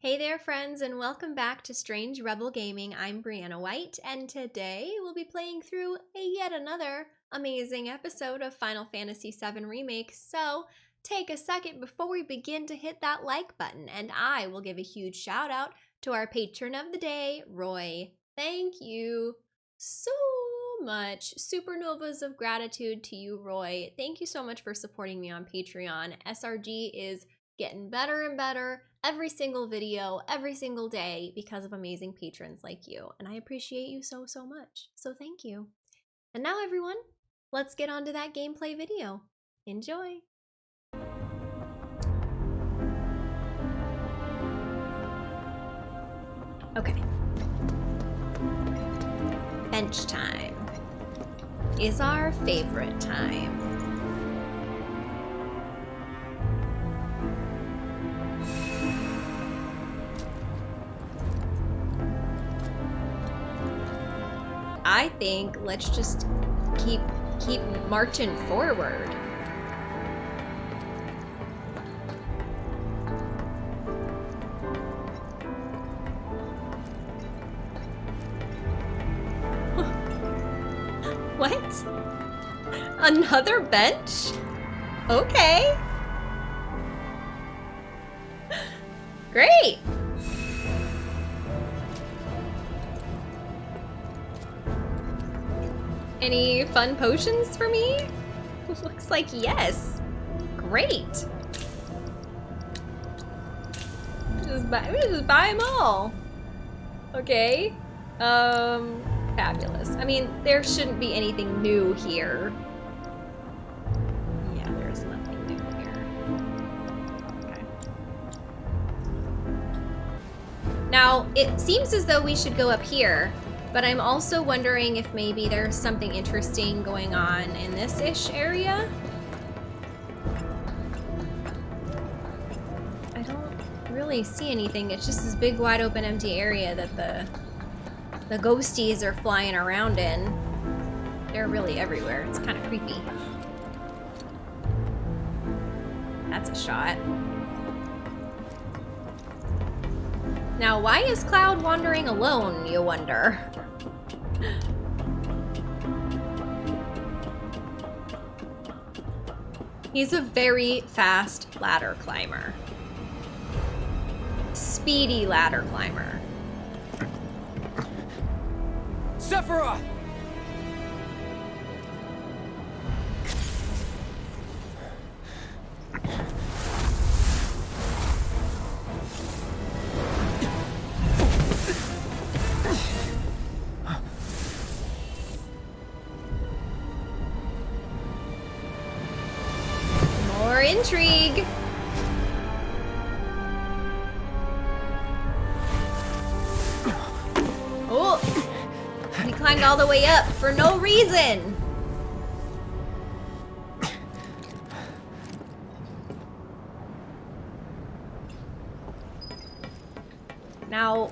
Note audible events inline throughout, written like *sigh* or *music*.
Hey there, friends, and welcome back to Strange Rebel Gaming. I'm Brianna White, and today we'll be playing through yet another amazing episode of Final Fantasy VII Remake. So take a second before we begin to hit that like button, and I will give a huge shout out to our patron of the day, Roy. Thank you so much. Supernovas of gratitude to you, Roy. Thank you so much for supporting me on Patreon. SRG is getting better and better every single video, every single day because of amazing patrons like you. And I appreciate you so, so much. So thank you. And now everyone, let's get on to that gameplay video. Enjoy! Okay. Bench time is our favorite time. I think let's just keep keep marching forward. *laughs* what? Another bench? Okay. *laughs* Great. Any fun potions for me? *laughs* Looks like yes. Great. Just buy, just buy them all. Okay. Um, fabulous. I mean, there shouldn't be anything new here. Yeah, there's nothing new here. Okay. Now, it seems as though we should go up here but I'm also wondering if maybe there's something interesting going on in this-ish area. I don't really see anything. It's just this big, wide open, empty area that the, the ghosties are flying around in. They're really everywhere. It's kind of creepy. That's a shot. Now, why is Cloud wandering alone, you wonder? He's a very fast ladder climber. Speedy ladder climber. Sephiroth! For no reason. Now,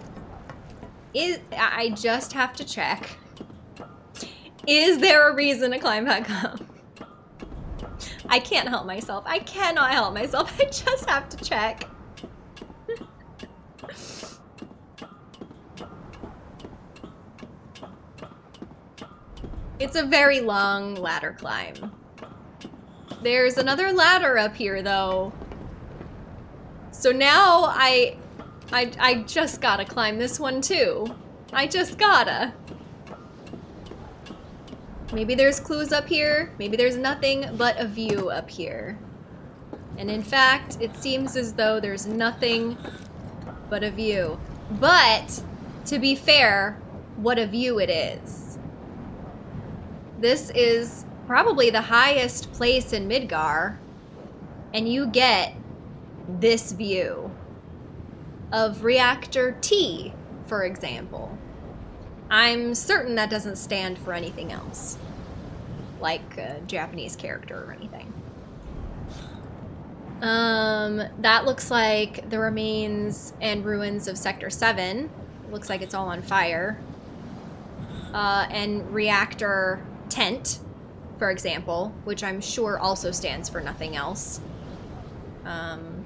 is I just have to check. Is there a reason to climb back up? I can't help myself. I cannot help myself. *laughs* I just have to check. It's a very long ladder climb. There's another ladder up here, though. So now I, I, I just gotta climb this one, too. I just gotta. Maybe there's clues up here. Maybe there's nothing but a view up here. And in fact, it seems as though there's nothing but a view. But, to be fair, what a view it is. This is probably the highest place in Midgar, and you get this view of Reactor T, for example. I'm certain that doesn't stand for anything else. Like a Japanese character or anything. Um, that looks like the remains and ruins of Sector 7. Looks like it's all on fire. Uh, and Reactor Tent, for example, which I'm sure also stands for nothing else. Um,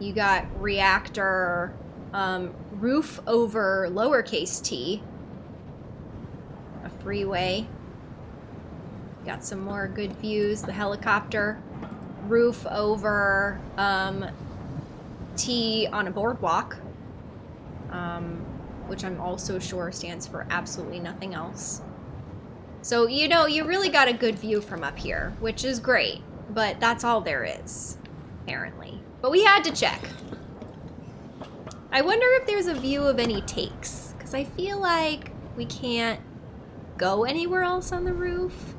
you got Reactor um, roof over lowercase t. A freeway. Got some more good views. The helicopter. Roof over um, T on a boardwalk. Um, which I'm also sure stands for absolutely nothing else. So, you know, you really got a good view from up here, which is great. But that's all there is, apparently. But we had to check. I wonder if there's a view of any takes, because I feel like we can't go anywhere else on the roof.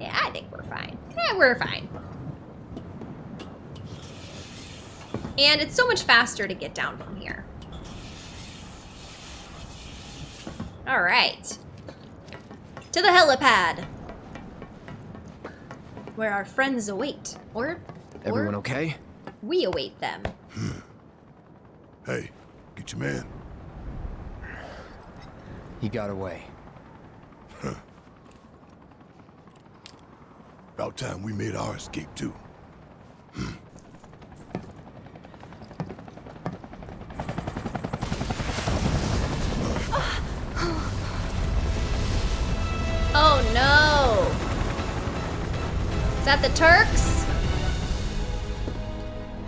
Yeah, I think we're fine. Yeah, we're fine. And it's so much faster to get down from here. All right. To the helipad. Where our friends await. Or, Everyone or okay? we await them. Hmm. Hey, get your man. He got away. About time we made our escape too. Oh Is that the Turks?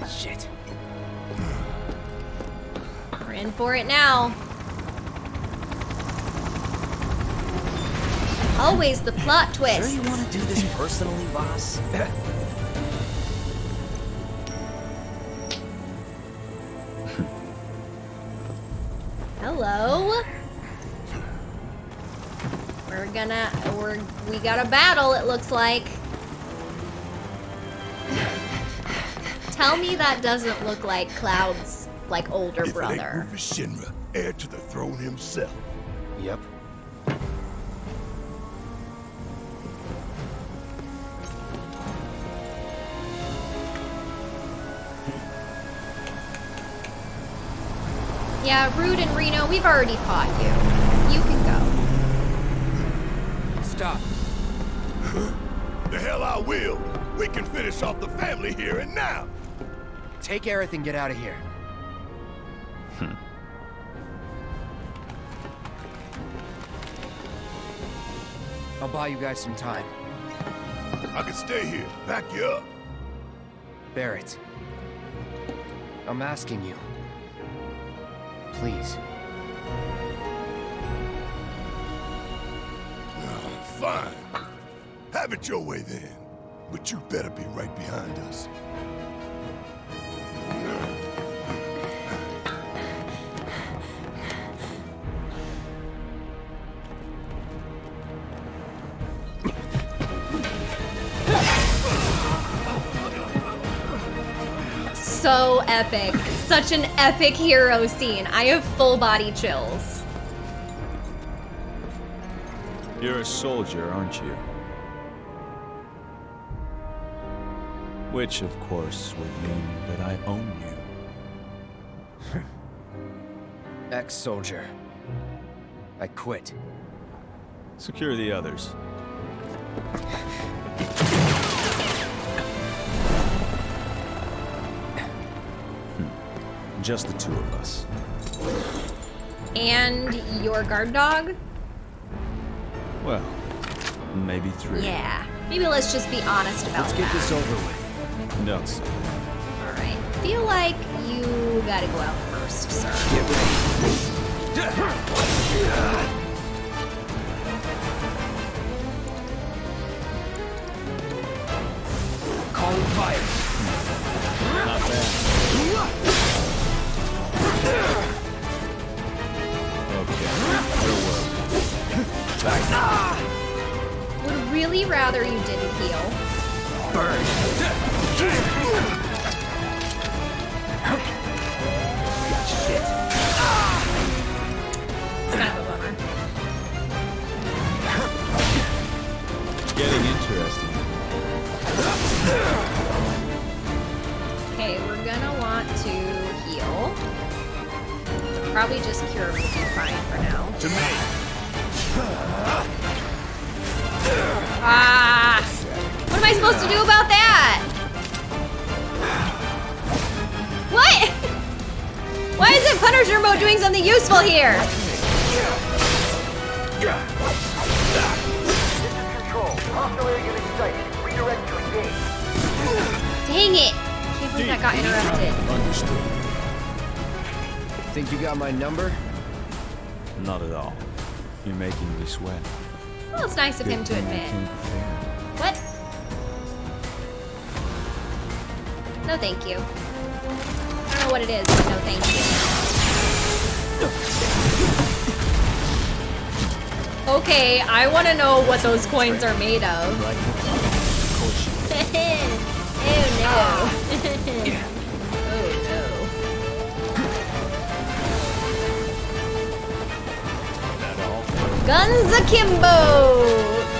Shit. We're in for it now. Always the plot twist. Sure you want to do this personally, boss? Hello. We're gonna we're we got a battle it looks like. Tell me that doesn't look like Cloud's like older if it ain't brother. Rufus Shinra, heir to the throne himself. yep. Yeah, Rude and Reno, we've already fought you. You can go. Stop. The hell I will. We can finish off the family here and now. Take Aerith and get out of here. Hmm. I'll buy you guys some time. I can stay here, back you up. Barret. I'm asking you. Please. Oh, fine. Have it your way then. But you better be right behind us. So epic. Such an epic hero scene. I have full body chills. You're a soldier, aren't you? Which, of course, would mean that I own you. *laughs* Ex-soldier. I quit. Secure the others. *laughs* Just the two of us. And your guard dog? Well, maybe three. Yeah. Maybe let's just be honest about Let's get that. this over with. No, sir. Alright. Feel like you gotta go out first, sir. Get ready. Where were? Would really rather you didn't heal. Burn. Shit. It's kind of a bummer. Getting interesting. Okay, we're gonna want to heal. Probably just cure will be fine for now. To me. Ah! What am I supposed to do about that? What? Why isn't Punisher mode doing something useful here? Dang it! I Can't believe I got interrupted. Understood. Think you got my number? Not at all. You're making me sweat. Well, it's nice of him to admit. What? No, thank you. I don't know what it is, but no, thank you. Okay, I want to know what those coins are made Of *laughs* oh no. Guns akimbo!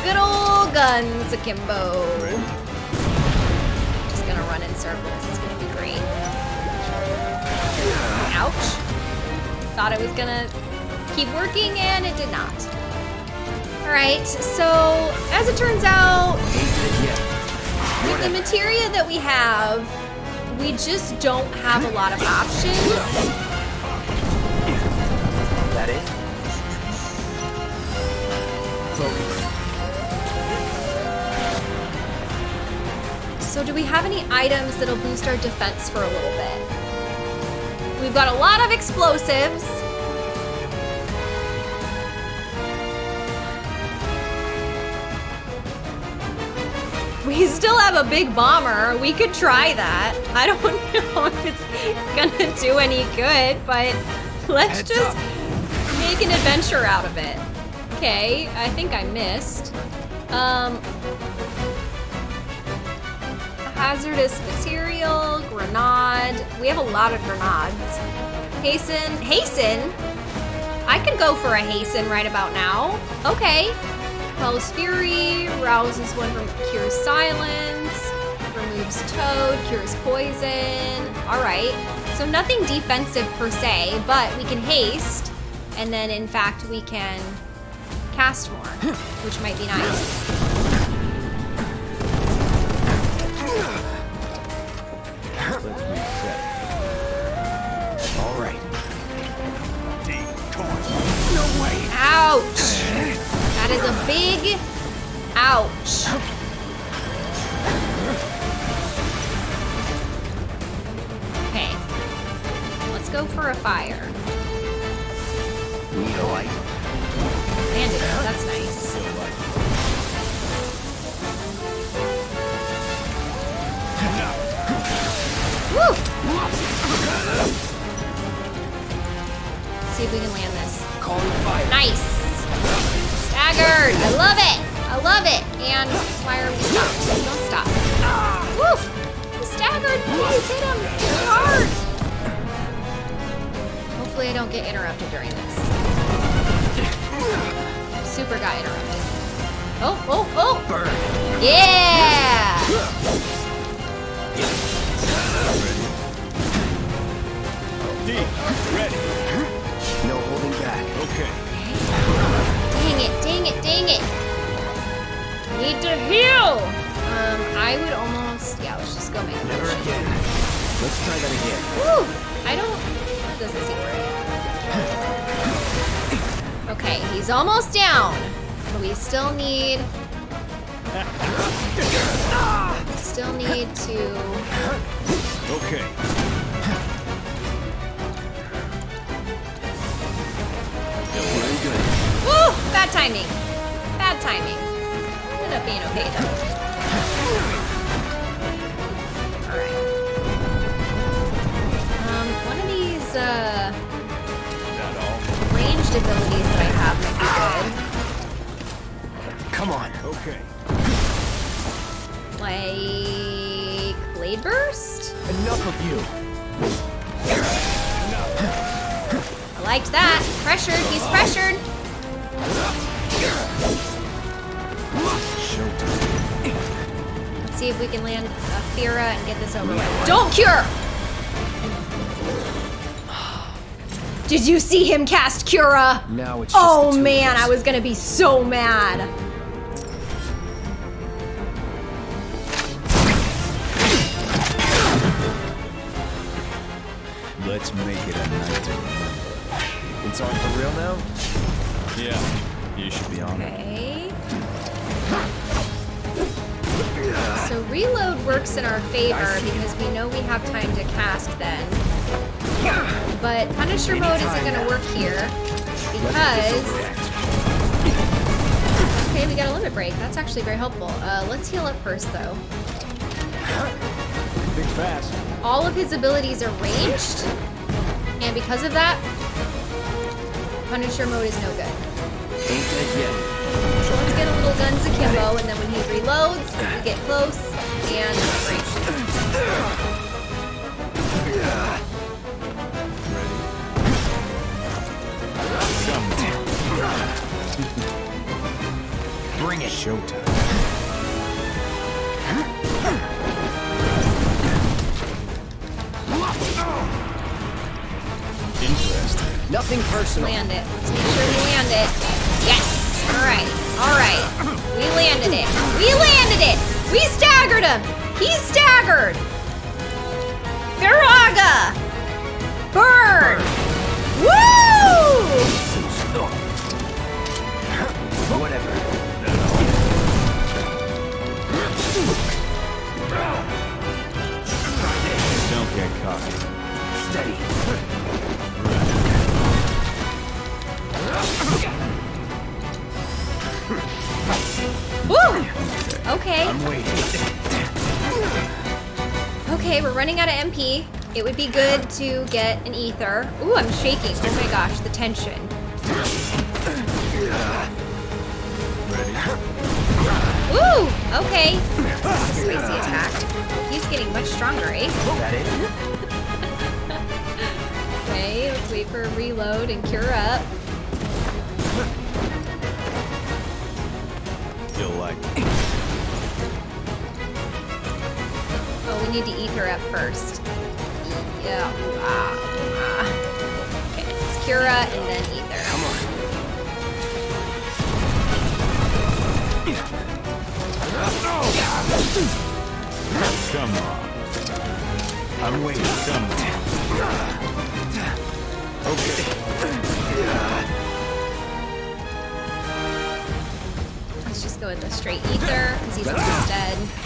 Good old guns akimbo. Just gonna run in circles. It's gonna be great. Ouch. Thought it was gonna keep working and it did not. Alright, so as it turns out, Ain't it yet. with the materia that we have, we just don't have a lot of options. So do we have any items that'll boost our defense for a little bit? We've got a lot of explosives. We still have a big bomber. We could try that. I don't *laughs* know if it's gonna do any good, but let's Heads just up. make an adventure out of it. Okay, I think I missed. Um, hazardous material, grenade. We have a lot of grenades. Hasten, hasten. I could go for a hasten right about now. Okay. Quells Fury, rouses one from cures silence, removes toad, cures poison. All right. So nothing defensive per se, but we can haste, and then in fact we can cast more, *laughs* which might be nice. Ouch! That is a big ouch. Okay. Let's go for a fire. Need a light. Bandit, that's nice. Woo! See if we can land this. Calling fire. Nice. Staggered. I love it. I love it. And why are we stopped? Don't stop. Woo! He's staggered. Please hit him. Hit hard. Hopefully I don't get interrupted during this. Super got interrupted. Oh, oh, oh. Burn. Yeah! D, ready. No holding back. Okay. Dang it, dang it, dang it. Need to heal. Um, I would almost, yeah, let's just go make Never potion. again. Let's try that again. Woo! I don't. That doesn't seem right. Okay, he's almost down. But we still need. *laughs* We still need to. Okay. Bad timing. Bad timing. Ended up being okay though. Alright. Um, one of these, uh. Ranged abilities that I have might be good. Come on. Okay. Like. Blade Burst? Enough of you. Enough. I liked that. Pressured. He's pressured. Let's see if we can land a Fira and get this over with. Don't cure! Did you see him cast Cura? Now it's Oh man. I was gonna be so mad. Let's make it a night to remember. It's on for real now? Okay. So reload works in our favor because we know we have time to cast then. But Punisher mode isn't going to work here because... Okay, we got a limit break. That's actually very helpful. Uh, let's heal up first though. All of his abilities are ranged, and because of that, Punisher mode is no good. Ain't dead yet. So let's get a little guns akimbo, and then when he reloads, we get close and break. Bring it. Showtime. Interesting. Nothing personal. Land it. Let's make sure we land it. Yes! Alright, alright. We landed it. We landed it! We staggered him! He's staggered! Firaga! Burn! Woo! It would be good to get an ether. Ooh, I'm shaking. Oh my gosh, the tension. Ooh, okay. That's a spicy attack. He's getting much stronger, eh? *laughs* Okay, let's wait for a reload and cure up. You'll like. Oh, we need to ether up first. Yeah. Ah, ah. Okay, it's Cura and then ether. Come on. Come on. I'm waiting. Come on. Okay. Let's just go with the straight ether because he's almost dead.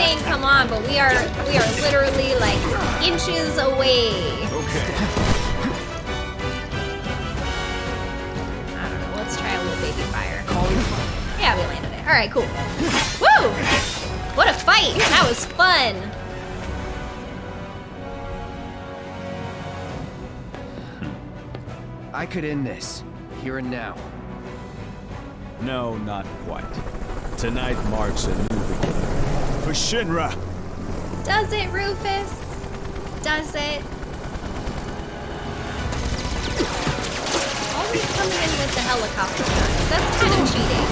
Saying "come on," but we are we are literally like inches away. Okay. I don't know. Let's try a little baby fire. Yeah, we landed it. All right, cool. Woo! What a fight! That was fun. I could end this. Here and now. No, not quite. Tonight marks a new beginning. For Shinra! Does it, Rufus? Does it? Always coming in with the helicopter guns. That's kind of cheating.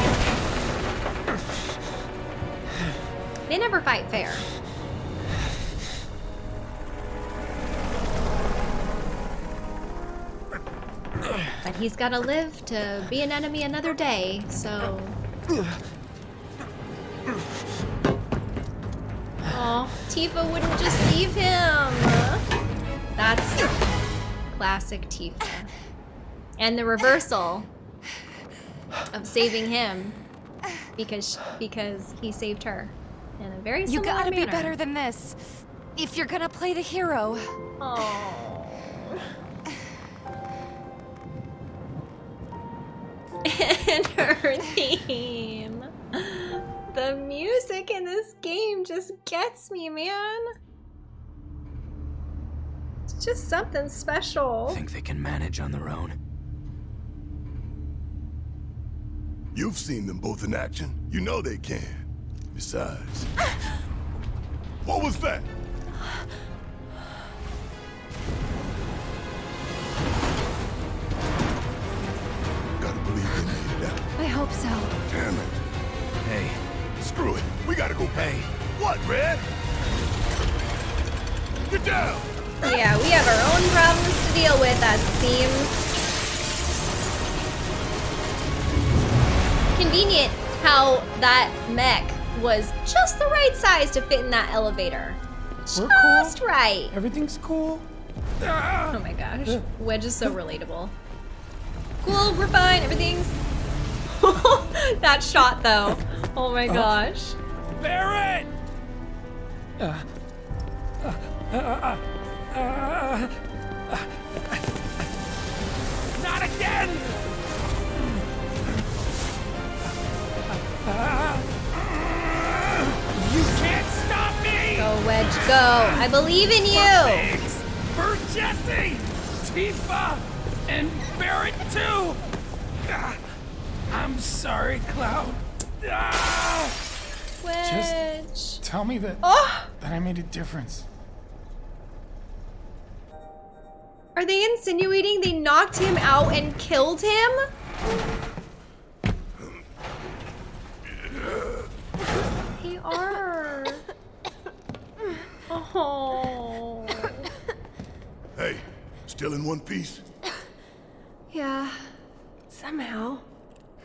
They never fight fair. But he's gotta live to be an enemy another day, so. Tifa wouldn't just leave him. That's classic Tifa. And the reversal of saving him because because he saved her in a very You gotta be better than this. If you're gonna play the hero. Oh. *laughs* and her theme. The music in this game just gets me, man. It's just something special. Think they can manage on their own? You've seen them both in action. You know they can. Besides. *gasps* what was that? Gotta believe they made it out. I hope so. Damn it. Hey, Screw it. We gotta go. pay. What, Red? Get down! Yeah, we have our own problems to deal with, as it seems. Convenient how that mech was just the right size to fit in that elevator. We're Just cool. right. Everything's cool. Oh my gosh. Wedge is so relatable. Cool, we're fine, everything's. *laughs* that shot though. Oh my gosh. Barret! Uh, uh, uh, uh, not again! You can't stop me! Go, Wedge, go. I believe in you. Thanks for Jesse, Tifa, and Barret too. I'm sorry, Cloud. Ah. Wedge. Tell me that Oh, that I made a difference. are they insinuating they knocked him out and killed him? They are. *laughs* Oh. Hey, still in one piece? Yeah. Somehow.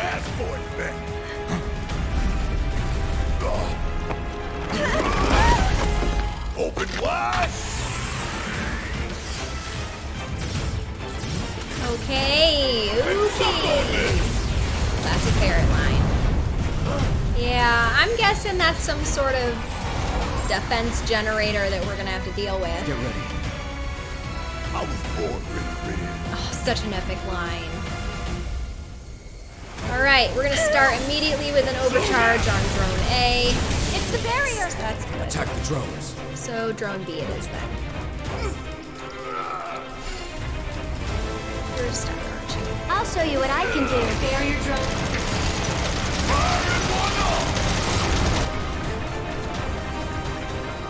asked for it, then. Open wide! Okay. and suck on Okay. this! Classic Barret line. Yeah, I'm guessing that's some sort of defense generator that we're gonna have to deal with. Get ready. I was born red. Oh, such an epic line. Alright, we're gonna start immediately with an overcharge on drone A. It's the barrier! That's good. Attack the drones. So drone B it is then. You're stuck, aren't you? I'll show you what I can do. Barrier drone.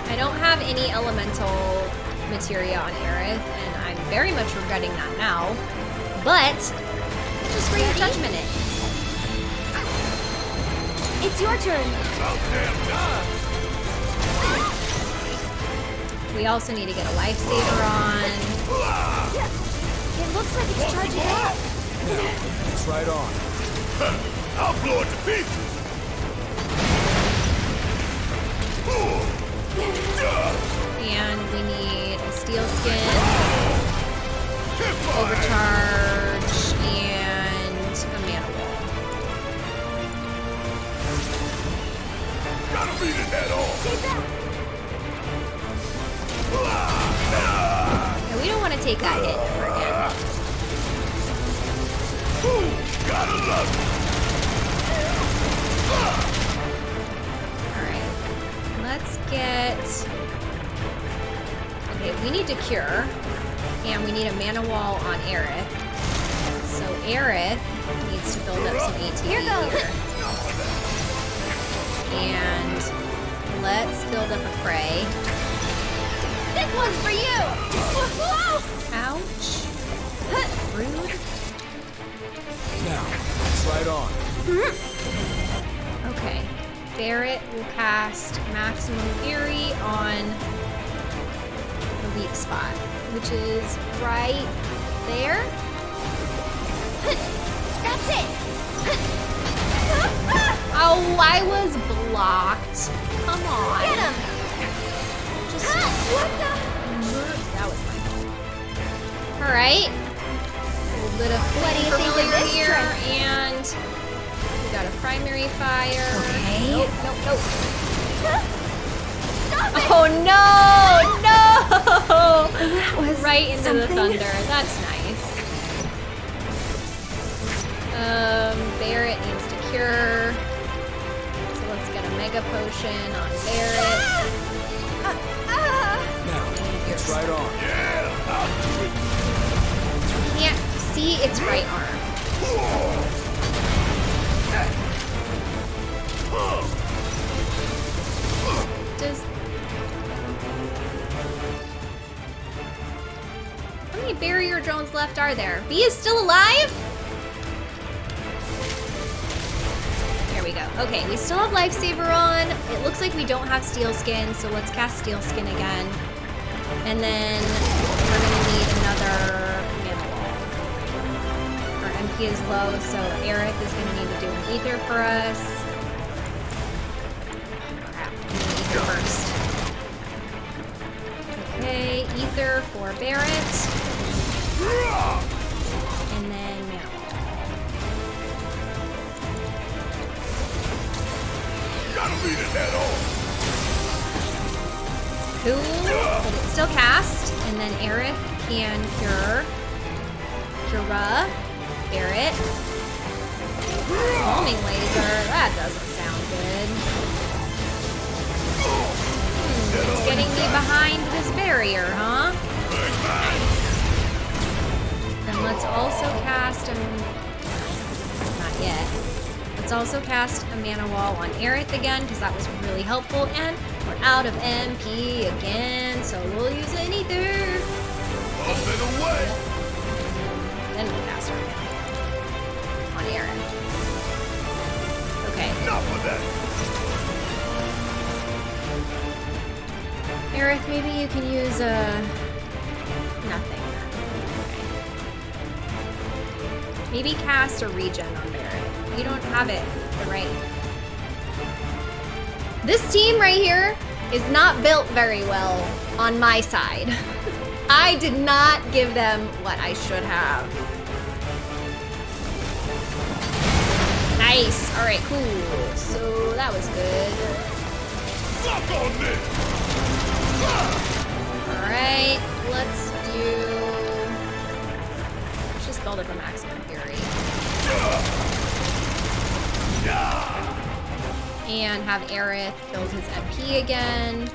I don't have any elemental materia on Aerith, eh? and I'm very much regretting that now. But just bring your judgment in. It's your turn. About damn time! We also need to get a lifesaver on. It looks like it's charging up. It's right on. I'll blow it to pieces! Steel skin, so let's cast steel skin again. And then we're gonna need another mana wall. Our MP is low, so Aerith is gonna need to do an ether for us. Crap, ether first. Okay, ether for Barret. And then mana. Gotta beat it head on. It's still cast. And then Aerith can cure. Cura. Barret. Homing laser. That doesn't sound good. Hmm, it's getting me behind this barrier, huh? Then let's also cast a... Not yet. Let's also cast a mana wall on Aerith again, because that was really helpful. And we're out of MP again, so we'll use an ether. And away. Then we'll cast wall on Aerith. Okay. Enough of that. Aerith, maybe you can use uh, nothing. Okay. Maybe cast a regen on Barret. You don't have it the right. This team right here is not built very well on my side. *laughs* I did not give them what I should have. Nice. All right, cool. So that was good. On this. Alright, let's do... Let's just build up a maximum fury. And have Aerith build his MP again.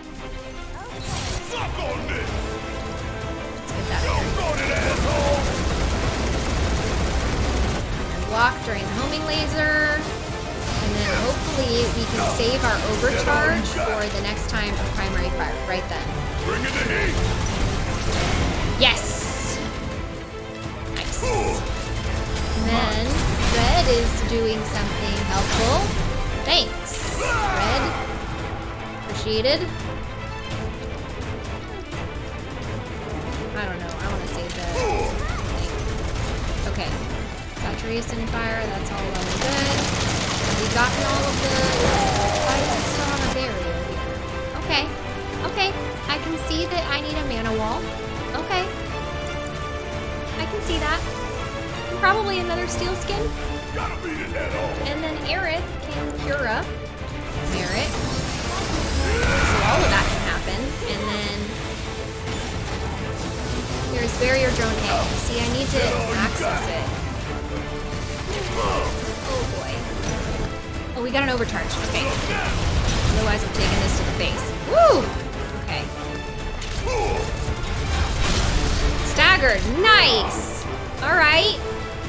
Let's block during the homing laser. And then hopefully we can save our overcharge for the next time of primary fire right then. Yes! Nice. And then Red is doing something helpful. Thanks, Red. Appreciated. I don't know. I want to save the thing. Okay. Saturation fire. That's all well and good. Have we gotten all of the... Does still have a barrier here? Okay. Okay. I can see that I need a mana wall. Okay. I can see that. And probably another steel skin. Gotta beat it head on. And then Aerith can cure up Barret. So all of that can happen. And then there's barrier drone A. See, I need to access it. Oh boy. Oh, we got an overcharge. Okay. Otherwise, I'm taking this to the face. Woo! Okay. Staggered. Nice. All right.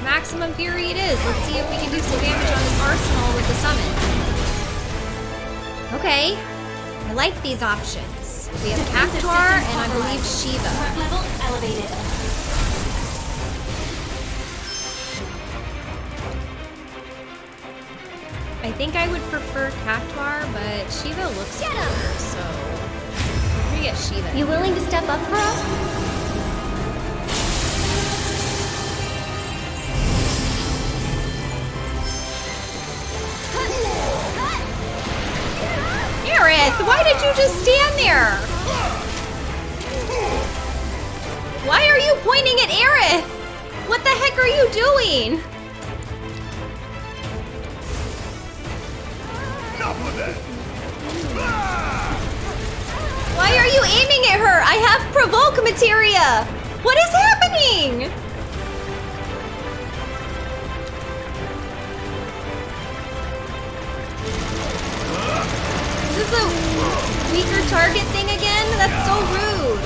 Maximum fury it is. Let's see if we can do some damage on this arsenal with the summon. Okay. I like these options. We have Cactuar and I believe Shiva. level elevated. I think I would prefer Cactuar, but Shiva looks cooler, so we're gonna get Shiva. You willing to step up for us? Just stand there? Why are you pointing at Aerith? What the heck are you doing? Enough of that. Why are you aiming at her? I have provoke materia. What is happening? Weaker target thing again? That's so rude.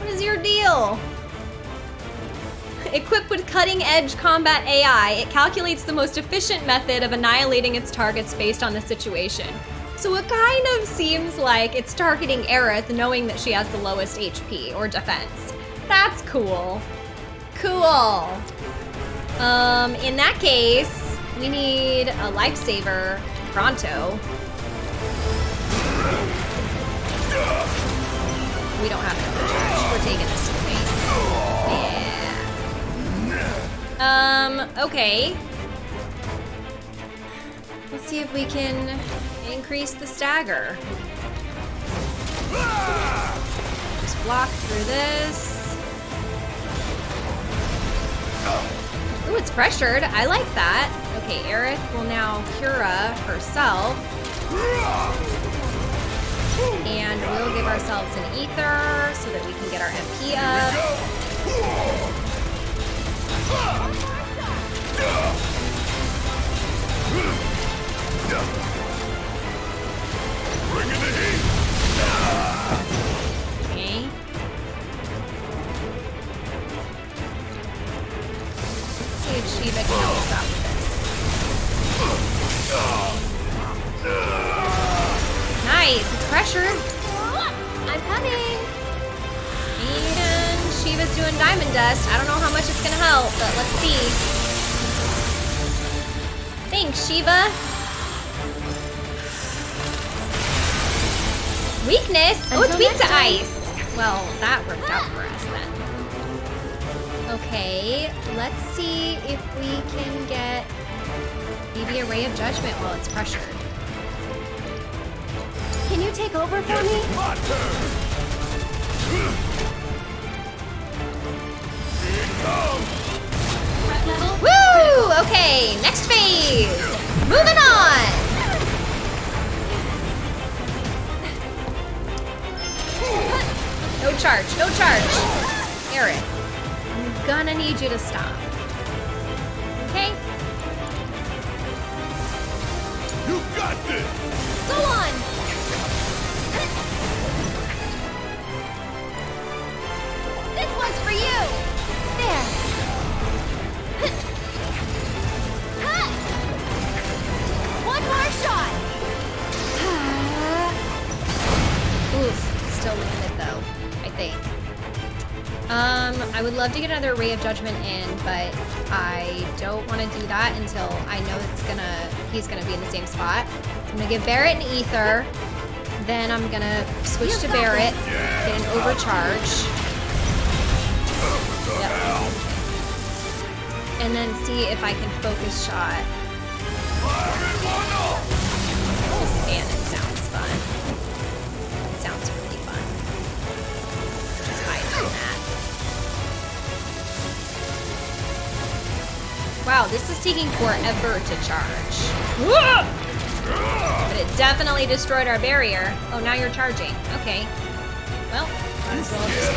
What is your deal? *laughs* Equipped with cutting-edge combat AI, it calculates the most efficient method of annihilating its targets based on the situation. So it kind of seems like it's targeting Aerith knowing that she has the lowest HP or defense. That's cool. Cool. Um, in that case, we need a lifesaver pronto. We don't have an overcharge. We're taking this to the. Yeah. Um, okay. Let's see if we can increase the stagger. Just block through this. Ooh, it's pressured. I like that. Okay, Aerith will now Cura herself. And we'll give ourselves an ether so that we can get our MP up. Okay. Let's see if Shiva can help us out. Nice, it's pressured. I'm coming. And Shiva's doing diamond dust. I don't know how much it's gonna help, but let's see. Thanks, Shiva. Weakness? oh, it's weak to time. ice. Well, that worked out for us then. Okay, let's see if we can get maybe a ray of judgment while it's pressured. Can you take over for me? My turn! Here! Woo! Okay, next phase. Moving on. No charge, no charge. Eric, I'm gonna need you to stop. Okay? You got this! Go on. I would love to get another Ray of Judgment in, but I don't want to do that until I know it's gonna he's gonna be in the same spot. I'm gonna give Barret an ether, then I'm gonna switch to Barret, get an overcharge, Yep. and then see if I can focus shot. Wow, this is taking forever to charge. But it definitely destroyed our barrier. Oh, now you're charging. Okay. Well, might as well just...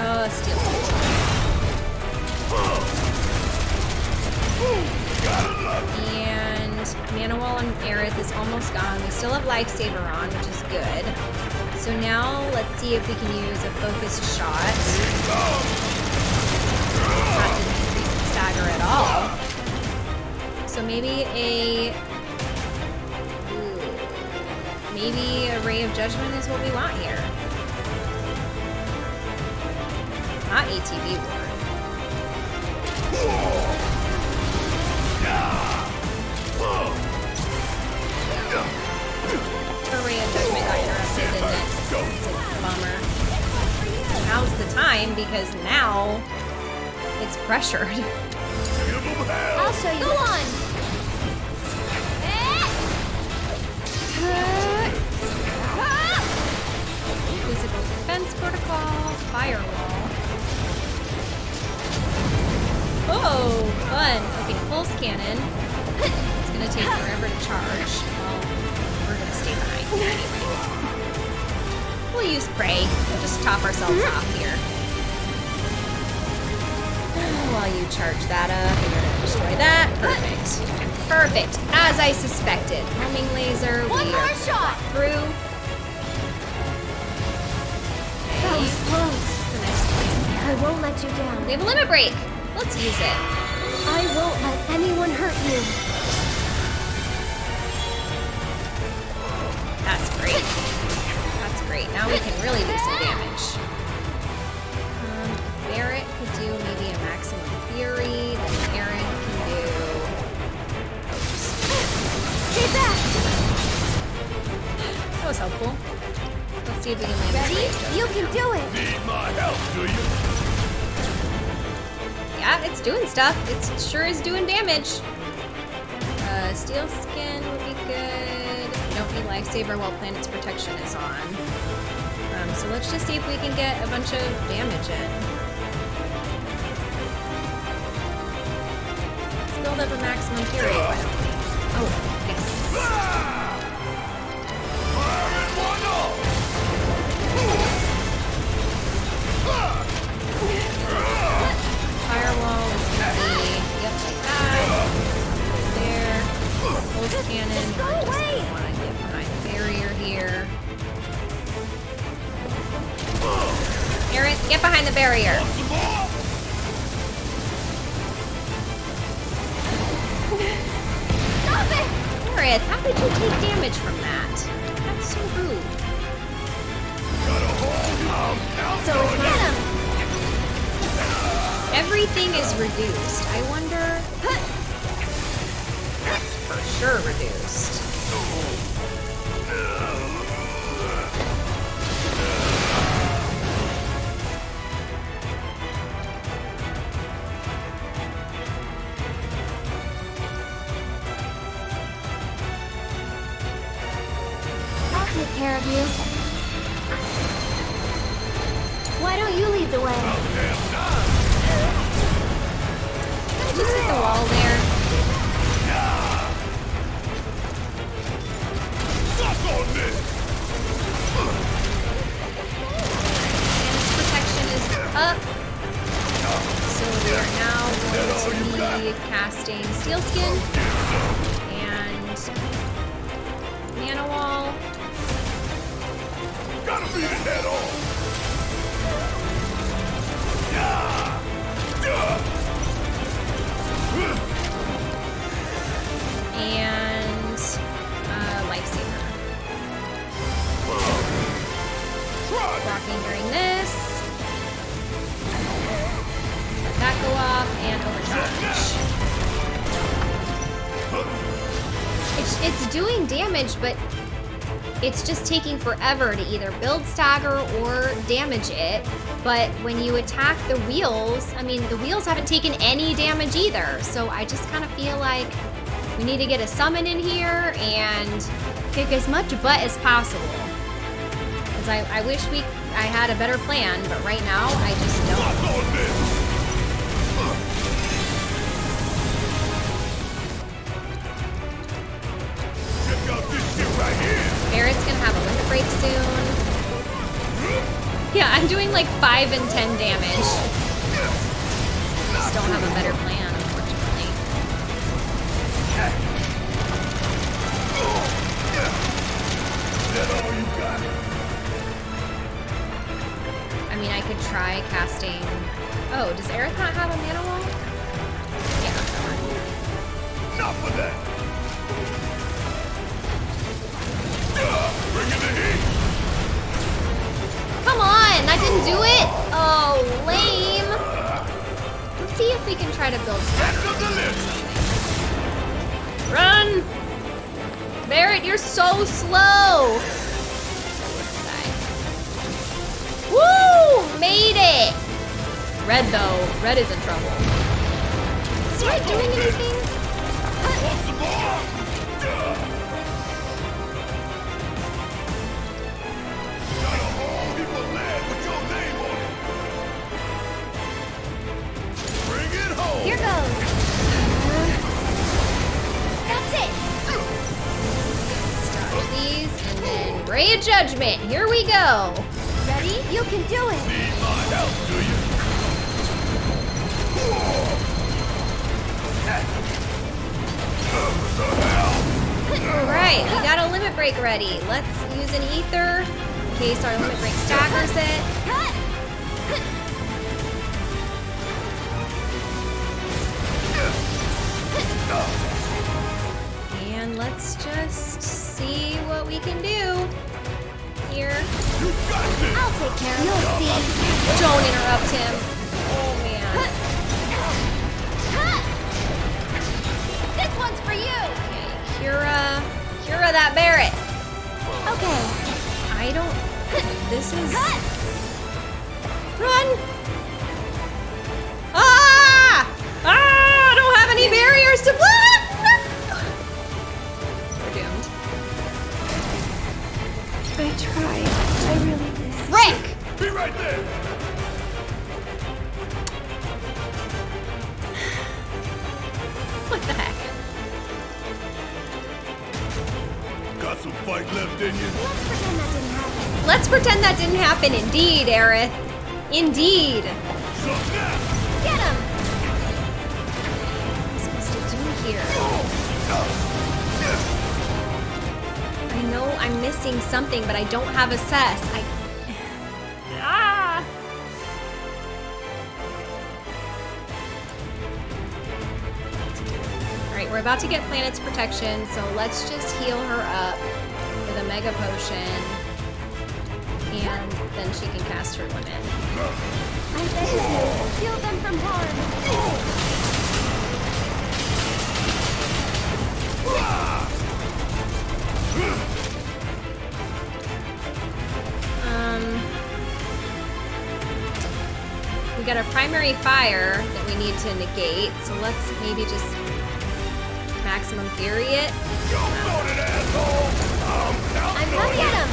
Oh, steel And Mana Wall and Aerith is almost gone. We still have Lifesaver on, which is good. So now let's see if we can use a focused shot. Didn't increase the stagger at all. So maybe a... Maybe a Ray of Judgment is what we want here. Not ATB Ward. Time because now it's pressured. Give 'em hell! I'll show you. Go on. Physical defense protocol, firewall. Oh, fun. Okay, pulse cannon. It's gonna take forever to charge. Well, we're gonna stay behind anyway. We'll use pray. We'll just top ourselves off here. While you charge that up. You're gonna destroy that. Perfect. Perfect. As I suspected. Homing laser. One we more shot. through. That was close. The next plan. I won't let you down. We have a limit break. Let's use it. I won't let anyone hurt you. That's great. That's great. Now we can really do some damage. Um, Barret could do maybe a maximum fury. Then Aerith can do. Stay back. That was helpful. Let's see if we can land Ready? You can do it. Need my help, do you? Yeah, it's doing stuff. It sure is doing damage. Uh, steel skin would be good. Don't need lifesaver while planet's protection is on. Um, so let's just see if we can get a bunch of damage in. Let's up a maximum fury. Why don't we? Oh, yes. Fire in one off! Firewall is be yep like that. There. Pulse cannon. Go away. wanna get behind the barrier here. Aerith, get behind the barrier. Aerith, how did you take damage from that? That's so rude. So get him. Everything is reduced. I wonder. That's for sure reduced. Take care of you. Why don't you lead the way? Just hit the wall there. On this! Protection is up. So we are now going to be casting Steel Skin and Mana Wall. Gotta beat it head on! and uh, Lifesaver. Blocking during this. Let that go off and overcharge. It's, it's doing damage, but it's just taking forever to either build stagger or damage it. But when you attack the wheels, I mean, the wheels haven't taken any damage either. So I just kind of feel like we need to get a summon in here and kick as much butt as possible. Because I, I wish we I had a better plan, but right now I just don't. Break soon. Yeah, I'm doing like 5 and 10 damage. Just don't have a better plan, unfortunately. That all you got? I mean, I could try casting. Oh, does Aerith not have a mana wall? Yeah, come on. Enough of that! Didn't do it. Oh, lame. Let's see if we can try to build list! Run! Barret, you're so slow. Woo! Made it. Red though, red is in trouble. Is red doing anything? Ray of Judgment. Here we go. Ready? You can do it. Need my help, do you? Alright, we got a limit break ready. Let's use an ether in case our limit break staggers it. And let's just see what we can do here. I'll take care of it. You'll see. Don't interrupt him. Oh man. This one's for you. Okay, Cura, Cura that Barret. Okay. I don't. This is. Run! Ah! Ah! I don't have any barriers to block! I really did. Rick! Be right there! What the heck? Got some fight left in you? Let's pretend that didn't happen. Let's pretend that didn't happen. Indeed, Aerith. Indeed. Something I'm missing something, but I don't have a cess. I. Ah! Alright, we're about to get Planet's protection, so let's just heal her up with a Mega Potion. And then she can cast her limit. I beg you. Shield them from harm. Got a primary fire that we need to negate, so let's maybe just maximum fury it. I'm coming at him.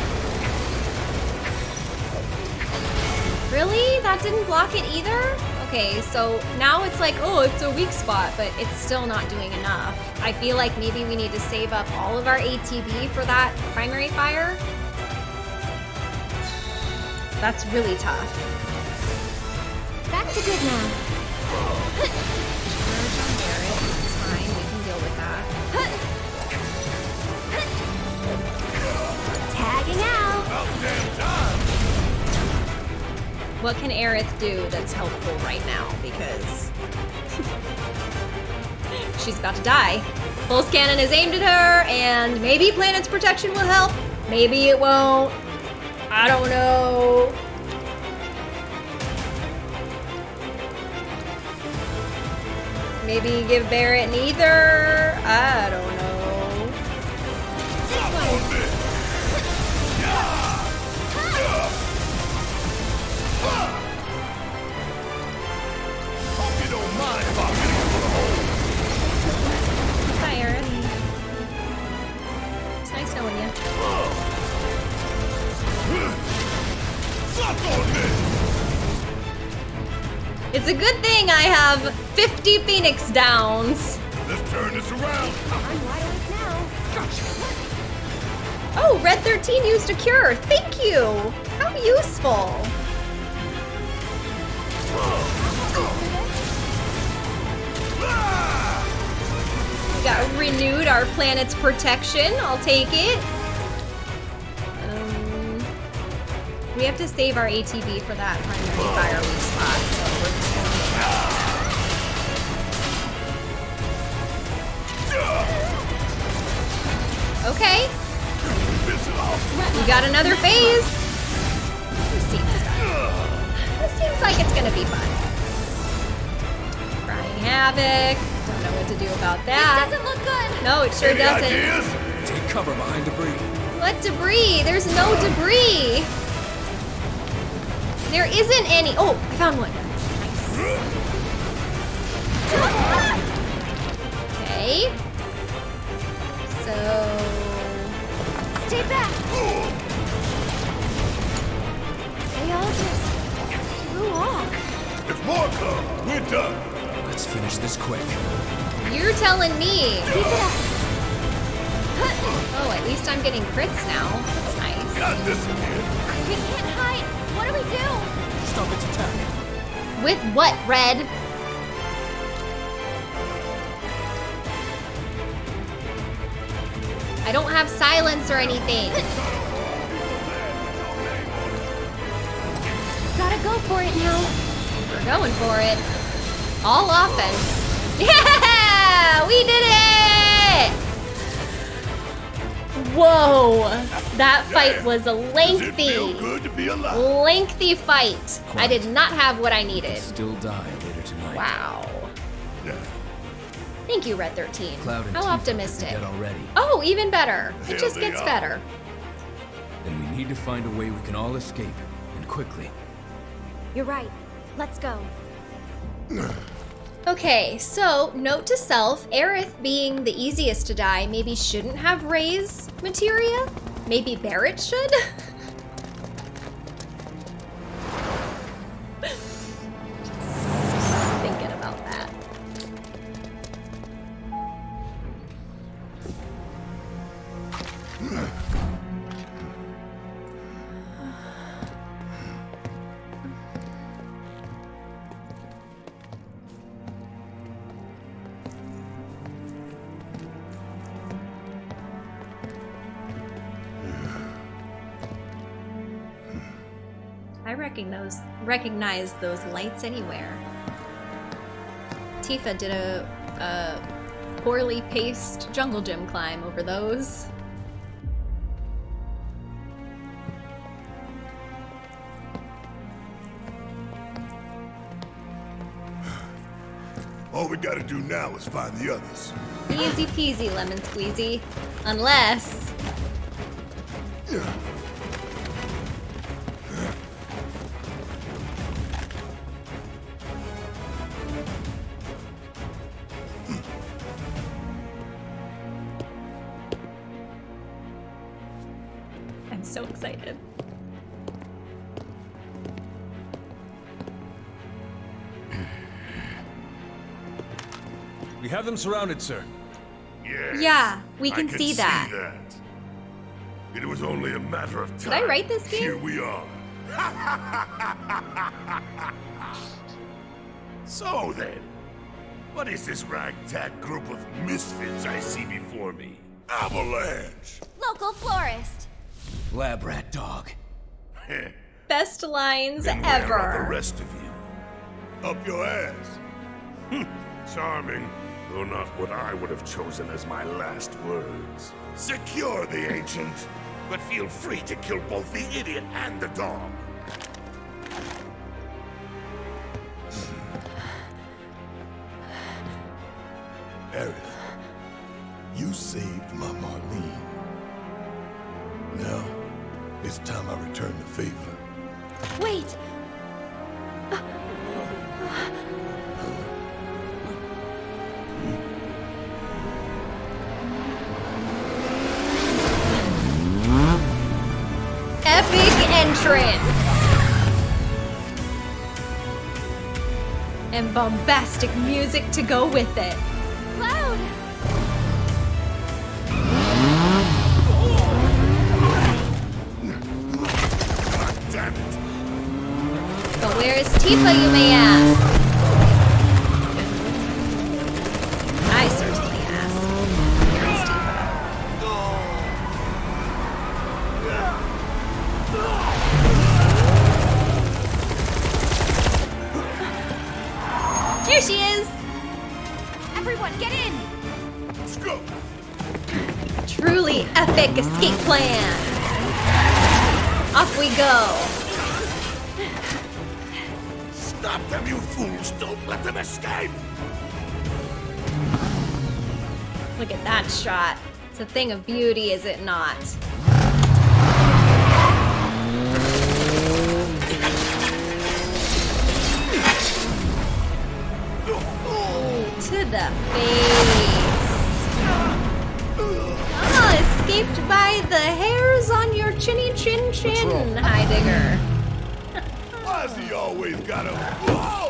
Really? That didn't block it either? Okay, so now it's like, oh, it's a weak spot, but it's still not doing enough. I feel like maybe we need to save up all of our ATB for that primary fire. That's really tough. Back to good now. Charge on Barret. It's fine. We can deal with that. Tagging out. What can Aerith do that's helpful right now? Because *laughs* she's about to die. Pulse cannon is aimed at her, and maybe Planet's protection will help. Maybe it won't. I don't know. Maybe give Barret neither? I don't It's a good thing I have 50 Phoenix downs. Let's turn this around. I'm wide awake now. Oh, Red 13 used a cure. Thank you. How useful. We got renewed our planet's protection. I'll take it. Um, we have to save our ATB for that primary fire weak spot, so Okay. We got another phase. This seems, this seems like it's gonna be fun. Crying Havoc. Don't know what to do about that. Doesn't look good. No, it sure Any doesn't. ideas? Take cover behind debris. What debris? There's no debris. There isn't any. Oh, I found one. Okay. So. Stay back. They all just flew off. If more come, we're done. Let's finish this quick. You're telling me. Keep it up. Oh, at least I'm getting crits now. That's nice. Got this again. We can't hide. What do we do? Stop its attack. With what, Red? I don't have silence or anything. Gotta go for it now. We're going for it. All offense. *laughs* Yeah! We did it! Whoa! That fight was a lengthy, feel good to be alive? lengthy fight. I did not have what I needed. Still die later tonight. Wow. Yeah. Thank you, Red 13. Cloud and How Tifa optimistic. already. Oh, even better. It just gets are. better. Then we need to find a way we can all escape, and quickly. You're right. Let's go. *sighs* Okay, so note to self, Aerith being the easiest to die maybe shouldn't have Raise materia? Maybe Barret should? *laughs* I recognize recognize those lights anywhere. Tifa did a, a poorly paced jungle gym climb over those. *sighs* All we gotta do now is find the others. Easy peasy, lemon squeezy. Unless. *sighs* have them surrounded, sir. Yes. Yeah, we I can could see that. It was only a matter of time. Did time. I write this game? Here we are. *laughs* so then, what is this ragtag group of misfits I see before me? Avalanche! Local florist. Lab rat dog. *laughs* Best lines Then where are ever. the rest of you? Up your ass. Hmm, Charming, though not what I would have chosen as my last words. Secure the ancient, but feel free to kill both the idiot and the dog. Music to go with it. Cloud. Damn it! But where is Tifa, you may ask? Stop them, you fools! Don't let them escape! Look at that shot. It's a thing of beauty, is it not? To the face. Ah, escaped by the your chinny chin chin, Heidegger. Why's he always got a...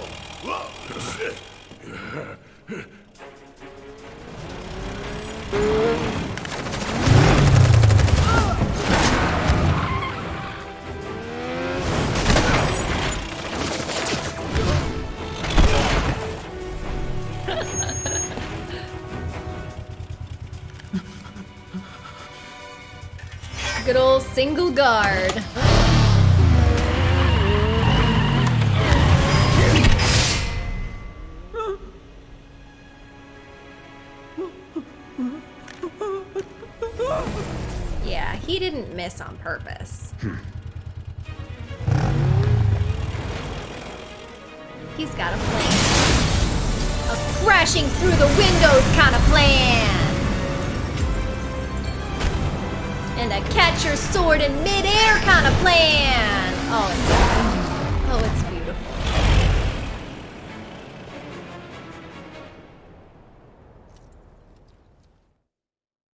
single guard. Oh, it's oh, it's beautiful.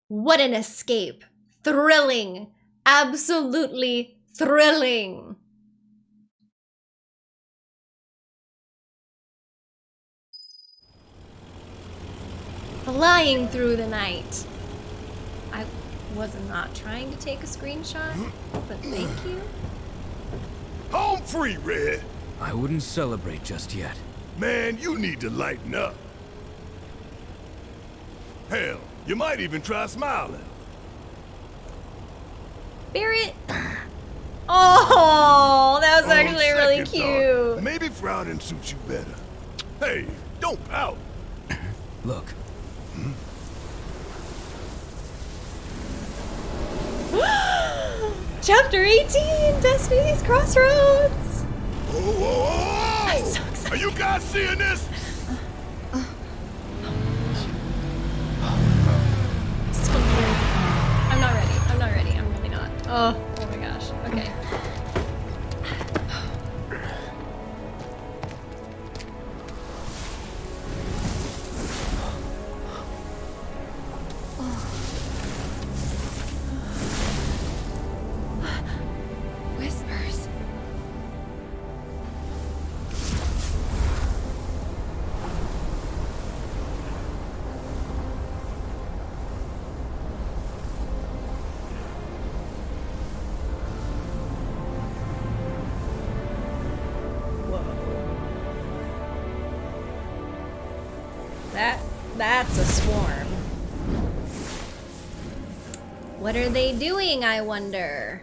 What an escape! Thrilling, absolutely thrilling. Flying through the night. I was not not trying to take a screenshot, but thank you. Home free, Red. I wouldn't celebrate just yet. Man, you need to lighten up. Hell, you might even try smiling. Barret. *laughs* Oh, that was On actually really second thought, cute. maybe frowning suits you better. Hey, don't pout. Look, Chapter 18, Destiny's Crossroads. Oh, oh, oh, I'm so excited. Are you guys seeing this? So weird. I'm not ready. I'm not ready. I'm really not. Oh, are they doing, I wonder?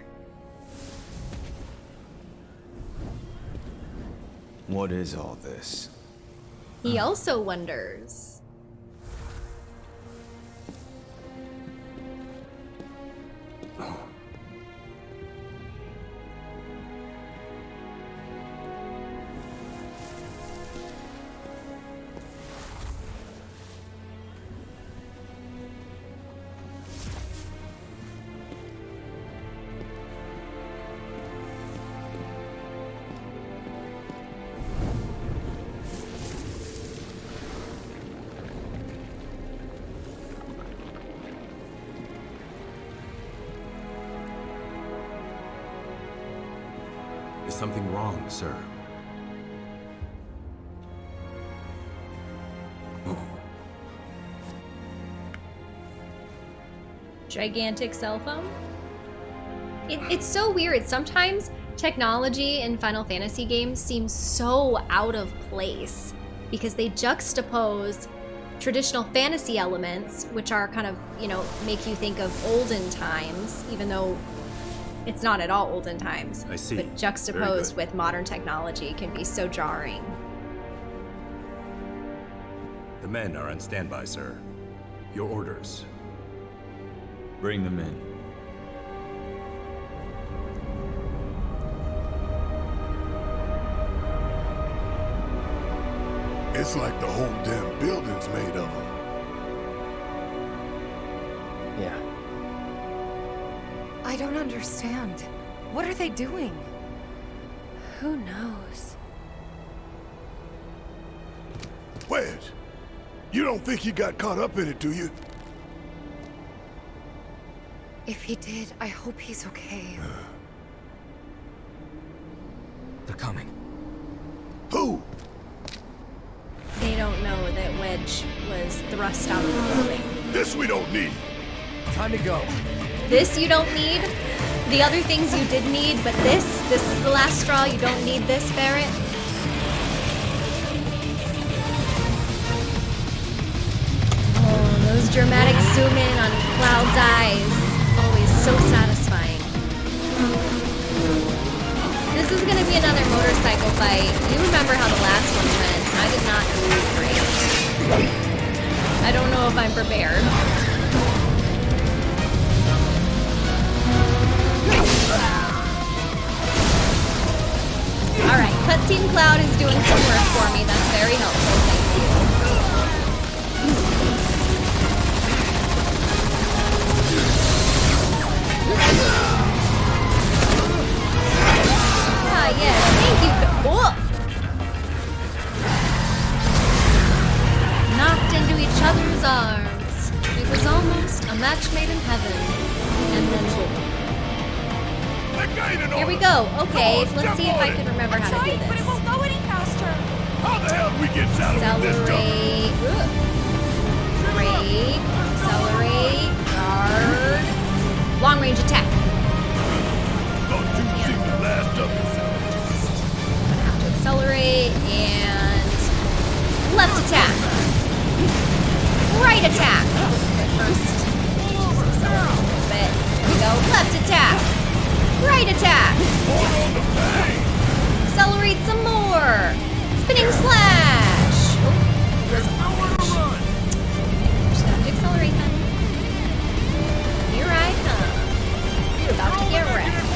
What is all this? He also wonders. Is something wrong, sir? Gigantic cell phone? It, it's so weird. Sometimes technology in Final Fantasy games seems so out of place because they juxtapose traditional fantasy elements, which are kind of, you know, make you think of olden times, even though it's not at all olden times. I see. But juxtaposed with modern technology can be so jarring. The men are on standby, sir. Your orders. Bring them in. It's like the whole damn building's made of them. Don't understand. What are they doing? Who knows? Wedge, you don't think he got caught up in it, do you? If he did, I hope he's okay. *sighs* they're coming. Who? They don't know that Wedge was thrust out of the building. This we don't need. Time to go. This you don't need. The other things you did need, but this, this is the last straw. You don't need this, Barret. Oh, those dramatic zoom in on Cloud's eyes. Always so satisfying. This is gonna be another motorcycle fight. You remember how the last one went. I did not do great. I don't know if I'm prepared. Cutscene Cloud is doing some work for me. That's very helpful. Thank you. Ah, yes. Thank you. Whoa! Knocked into each other's arms. It was almost a match made in heaven. And then. Here we go. Okay, let's see if I can remember how to do this. But it won't go any faster. How the hell we get out of this? Accelerate. Brake. Accelerate. Guard. Long range attack. Thought you seemed to last up I'm gonna have to accelerate and left attack. Right attack. First, just accelerate a little bit. Here we go. Left attack. Right attack. Accelerate some more. Spinning slash. Oh, just have to accelerate then. Here I come. You're about to get wrecked.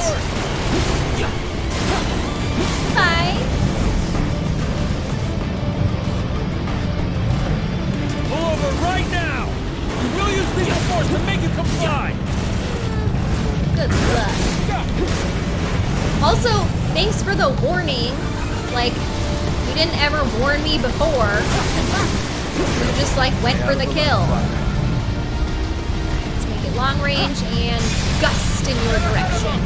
Bye. Pull over right now! We'll use lethal force to make you comply! Good luck. Also, thanks for the warning. Like, you didn't ever warn me before. You just like went for the kill. Let's make it long range and gust in your direction.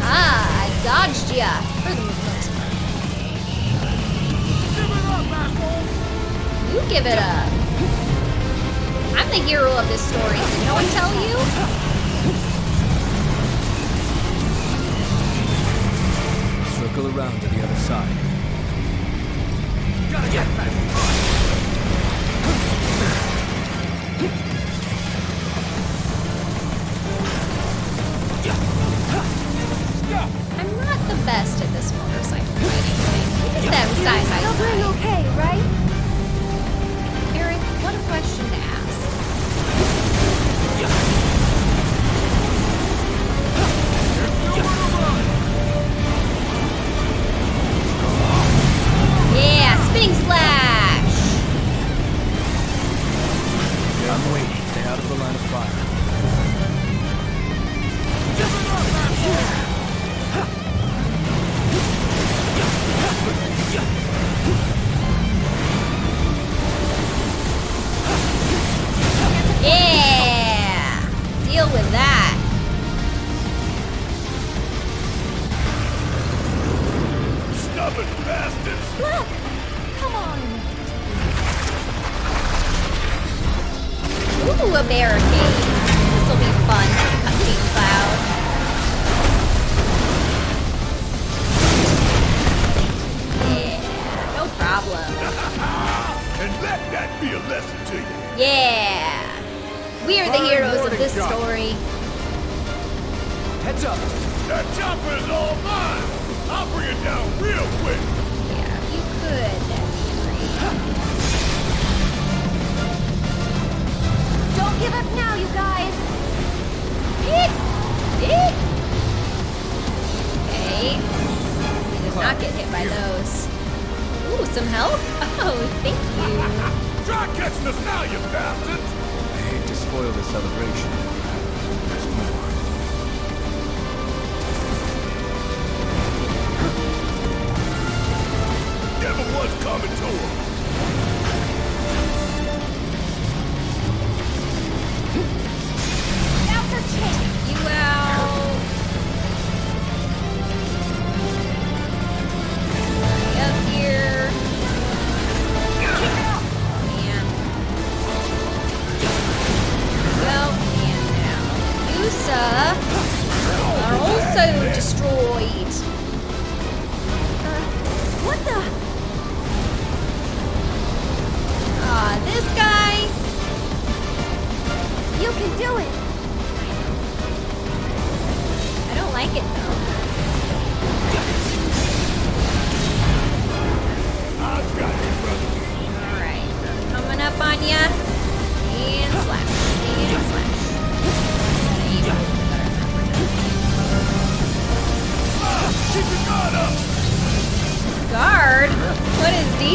Ah, I dodged ya for the most part. You give it up. I'm the hero of this story. Did no one tell you? Circle around to the other side. Gotta get back!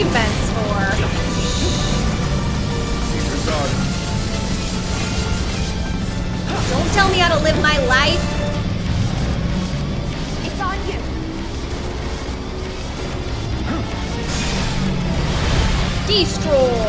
Defense for? Don't tell me how to live my life. It's on you. Destroy.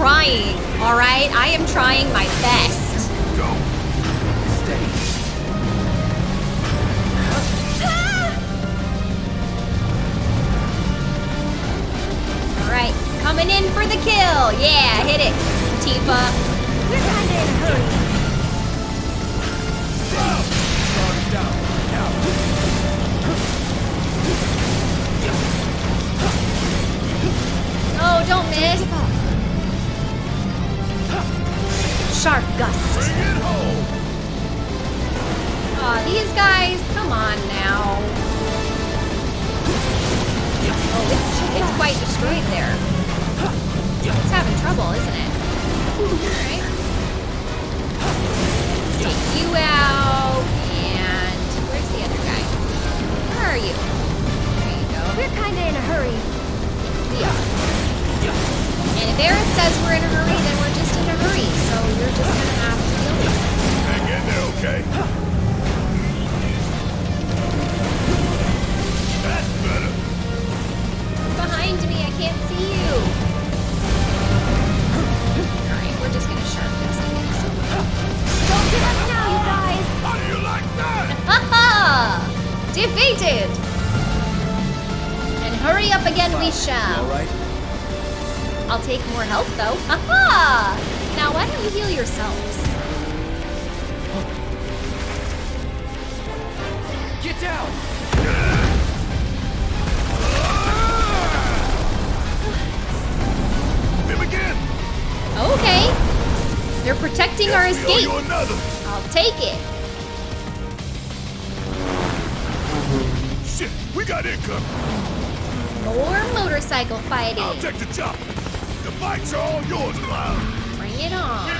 Trying, alright? I am trying my Defeated! And hurry up again we shall. All right? I'll take more health though. *laughs* Haha! Now why don't you heal yourselves? Get down! Him again. Okay. They're protecting our escape. I'll take it. Shit, we got income. More motorcycle fighting. I'll take the chopper. The bikes are all yours, Cloud. Bring it on.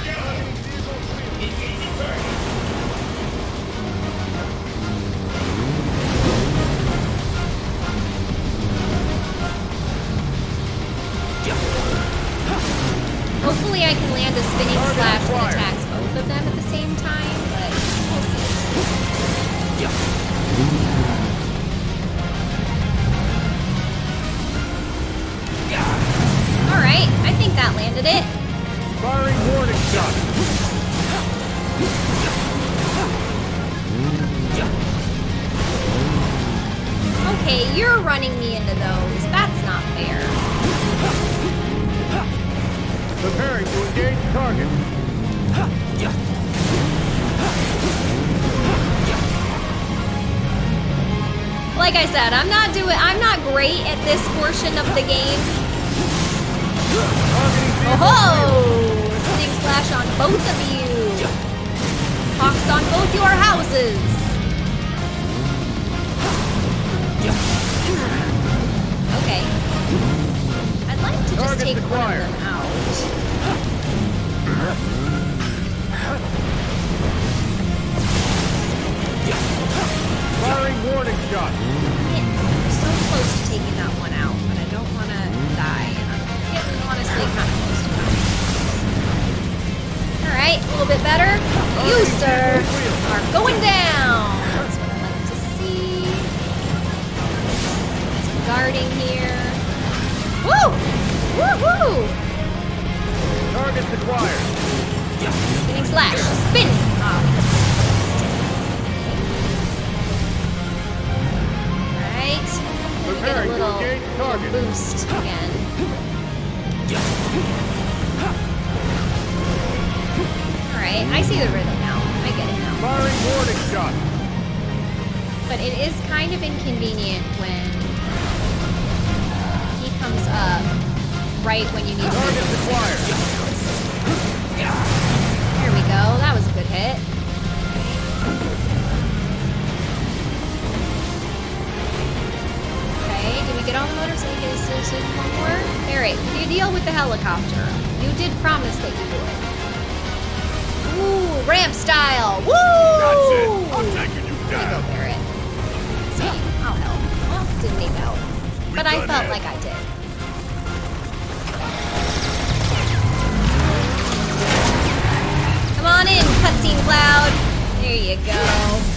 Hopefully I can land a spinning slash that attacks both of them at the same time, but we'll see. Alright, I think that landed it. Firing warning shot! Okay, you're running me into those. That's not fair. Preparing to engage target. Like I said, I'm not doing I'm not great at this portion of the game. Oh, spinning slash on both of you. Hawks on both your houses. Okay. I'd like to just take one of them out. Firing warning shot. Man, so close to taking that one out, but I don't want to die. That. All right, a little bit better. You, sir, are going down. That's what I like to see. Some guarding here. Woo! Woohoo! Targets acquired. Spinning slash. Spin. Alright. Let me get a little, target. boost again. Alright, I see the rhythm now. I get it now. Firing warning shot. But it is kind of inconvenient when he comes up right when you need to Target acquired. There we go. That was a good hit. We get on the motorcycle? There is there one more? Alright, you deal with the helicopter. You did promise that you would. Ooh, ramp style! Woo! That's it. I'm taking you There you go, down. See, I'll help. Well, didn't need help. But I felt it. like I did. Come on in, cutscene cloud. There you go.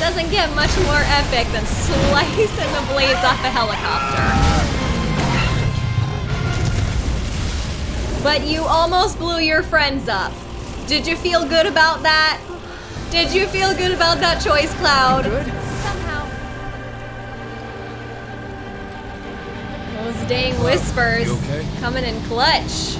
Doesn't get much more epic than slicing the blades off a helicopter. But you almost blew your friends up. Did you feel good about that? Did you feel good about that choice, Cloud? Somehow. Those dang whispers okay? coming in clutch.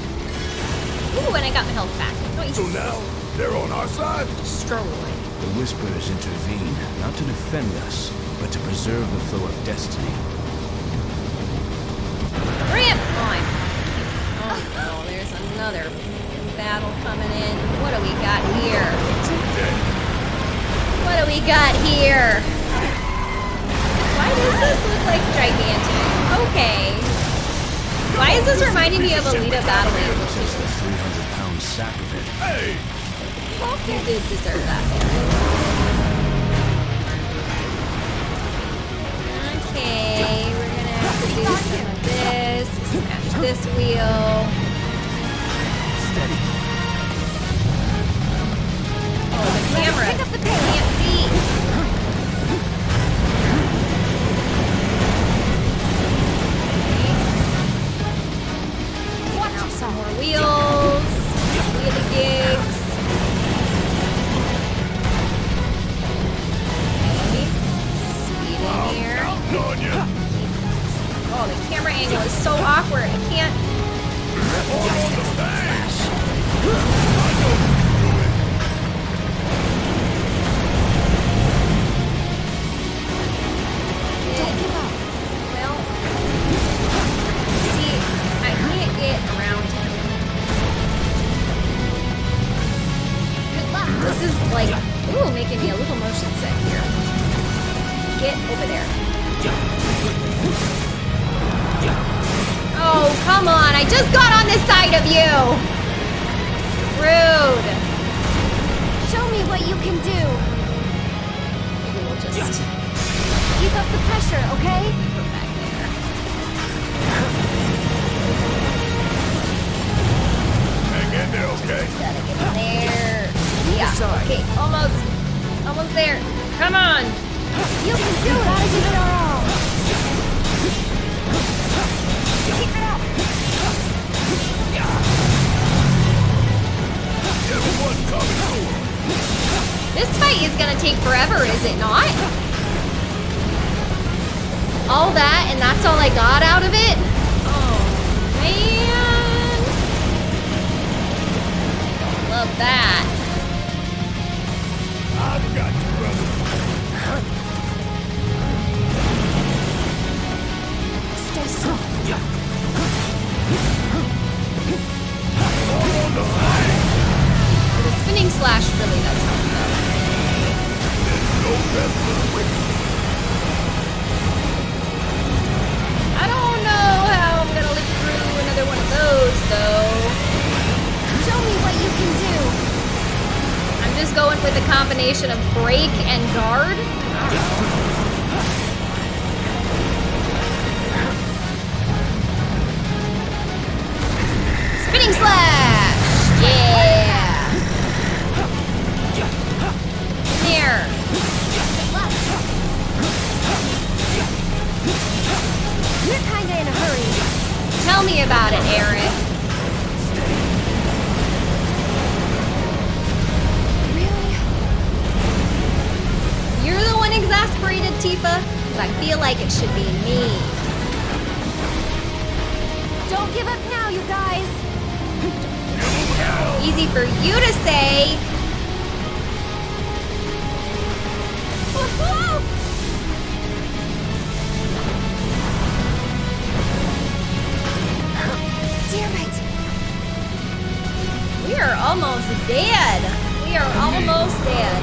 Ooh, and I got my health back. Nice. So now, they're on our side? Strolling. The Whisperers intervene, not to defend us, but to preserve the flow of destiny. Ramp on. Oh no, there's another battle coming in. What do we got here? What do we got here? Why does this look like gigantic? Okay. Why is this reminding me of Alita Battle Angel? Since the 300-pound sack of it. Hey! You did deserve that. Okay, we're gonna have to do some of this. Smash this wheel. Steady. Oh, the camera. pick up the can't see. Some more wheels. Wheelie gigs. In here. Oh, the camera angle is so awkward. I can't. Well, see, I can't get around him. Good luck. This is like, ooh, making me a little motion sick here. Get over there. Oh, come on. I just got on this side of you. Rude. Show me what you can do. Maybe we'll just Keep up the pressure, okay? back there. Hang in there, okay? Gotta get in there. Yeah. Okay, almost. Almost there. Come on. You can do it. Gotta give it our all. Keep it up. Everyone coming through. This fight is gonna take forever, is it not? All that, and that's all I got out of it? Oh, man. Love that. The. Spinning slash really does help, though. No rest for the wicked. I don't know how I'm gonna live through another one of those, though. Show me what you can do. I'm just going with a combination of break and guard. Spinning slash! Tell me about it, Eric. Really? You're the one exasperated, Tifa. I feel like it should be me. Don't give up now, you guys. *laughs* Easy for you to say. Dead. We are almost dead.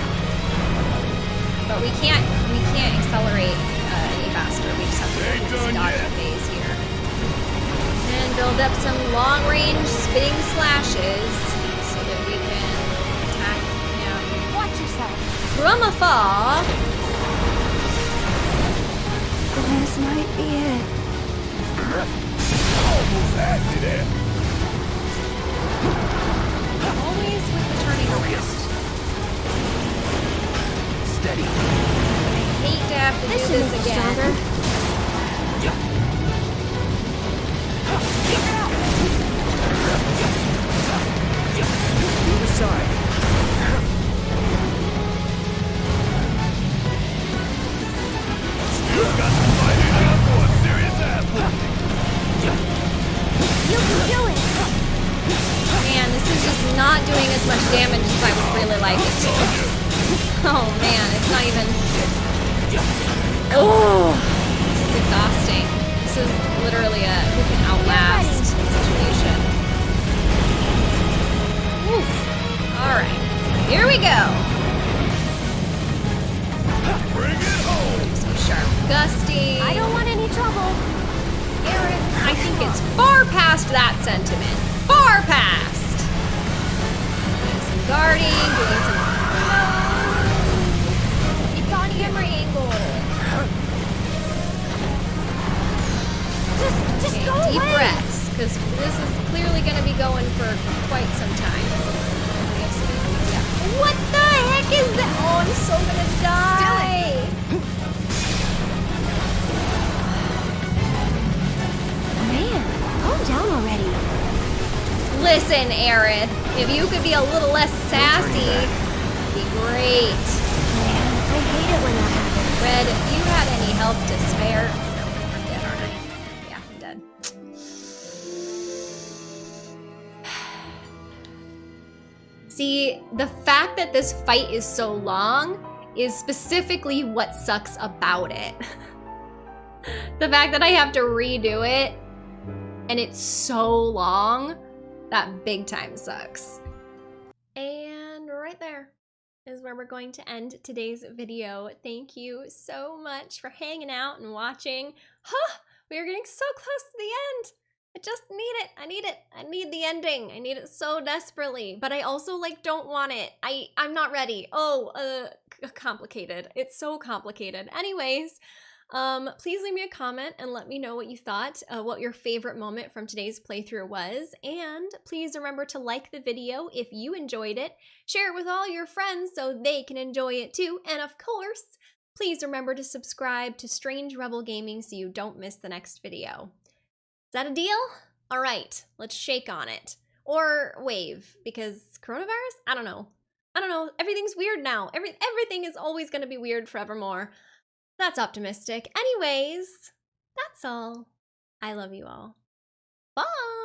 But we can't we can't accelerate uh, any faster. We just have to go Ain't through this done dodging phase here. And build up some long range spitting slashes so that we can attack him Watch yourself. from afar. This might be it. Almost had me there. Always with the turning around. Steady. I hate to have to This do should this make us again. stronger. Move aside. Still got the fighting up for a serious ass. You can do it. Man, this is just not doing as much damage as I would really like it to. *laughs* Oh man, it's not even. Oh, this is exhausting. This is literally a who can outlast situation. Oof. All right, here we go. Bring it home. Some sharp gusting. I don't want any trouble. Aaron, I think it's far past that sentiment. Far past. Guarding, doing some. *laughs* It's on camera angle. Just, just Okay, go deep away. breaths, because this is clearly going to be going for quite some time. We have yeah. What the heck is that? Oh, I'm so gonna die. Man, calm down already. Listen, Aaron, if you could be a little less sassy, it'd be great. Man, I hate it when that happens. Red, if you had any help to spare. No, I'm dead, aren't I? Yeah, I'm dead. *sighs* See, the fact that this fight is so long is specifically what sucks about it. *laughs* the fact that I have to redo it and it's so long, that big time sucks. And right there is where we're going to end today's video. Thank you so much for hanging out and watching. Huh, we are getting so close to the end. I just need it. I need it. I need the ending. I need it so desperately. But I also like don't want it. I I'm not ready. Oh, uh complicated. It's so complicated. Anyways, um please leave me a comment and let me know what you thought, uh, what your favorite moment from today's playthrough was, and please remember to like the video if you enjoyed it share it with all your friends so they can enjoy it too. And of course, please remember to subscribe to Strange Rebel Gaming so you don't miss the next video. Is that a deal? All right, let's shake on it. Or wave, because coronavirus? I don't know. I don't know. Everything's weird now. Every everything is always going to be weird forevermore. That's optimistic. Anyways, that's all. I love you all. Bye.